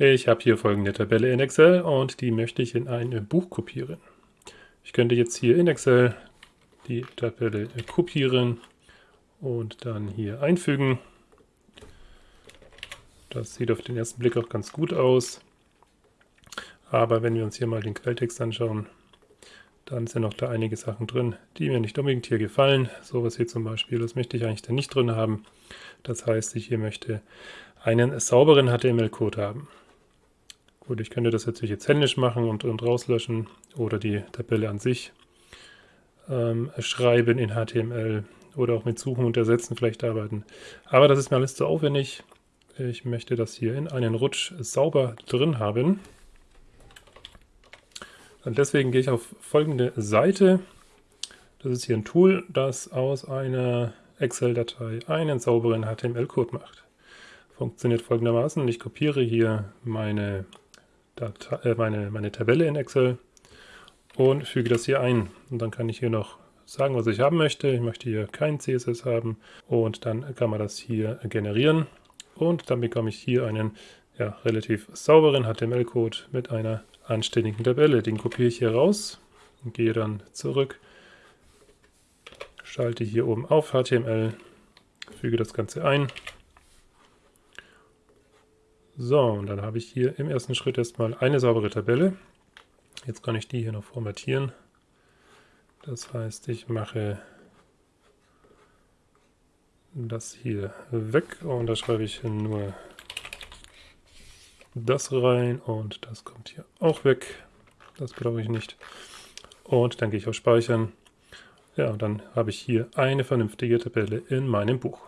Ich habe hier folgende Tabelle in Excel und die möchte ich in ein Buch kopieren. Ich könnte jetzt hier in Excel die Tabelle kopieren und dann hier einfügen. Das sieht auf den ersten Blick auch ganz gut aus. Aber wenn wir uns hier mal den Quelltext anschauen, dann sind noch da einige Sachen drin, die mir nicht unbedingt hier gefallen. Sowas hier zum Beispiel, das möchte ich eigentlich da nicht drin haben. Das heißt, ich hier möchte einen sauberen HTML-Code haben. Gut, ich könnte das natürlich jetzt händisch machen und, und rauslöschen oder die Tabelle an sich ähm, schreiben in HTML oder auch mit Suchen und Ersetzen vielleicht arbeiten. Aber das ist mir alles zu aufwendig. Ich möchte das hier in einen Rutsch sauber drin haben. Und deswegen gehe ich auf folgende Seite. Das ist hier ein Tool, das aus einer Excel-Datei einen sauberen HTML-Code macht. Funktioniert folgendermaßen. Ich kopiere hier meine Datei, äh, meine, meine Tabelle in Excel und füge das hier ein. Und dann kann ich hier noch sagen, was ich haben möchte. Ich möchte hier kein CSS haben und dann kann man das hier generieren. Und dann bekomme ich hier einen ja, relativ sauberen HTML-Code mit einer anständigen Tabelle. Den kopiere ich hier raus und gehe dann zurück, schalte hier oben auf HTML, füge das Ganze ein so, und dann habe ich hier im ersten Schritt erstmal eine saubere Tabelle. Jetzt kann ich die hier noch formatieren. Das heißt, ich mache das hier weg und da schreibe ich nur das rein und das kommt hier auch weg. Das brauche ich nicht. Und dann gehe ich auf Speichern. Ja, und dann habe ich hier eine vernünftige Tabelle in meinem Buch.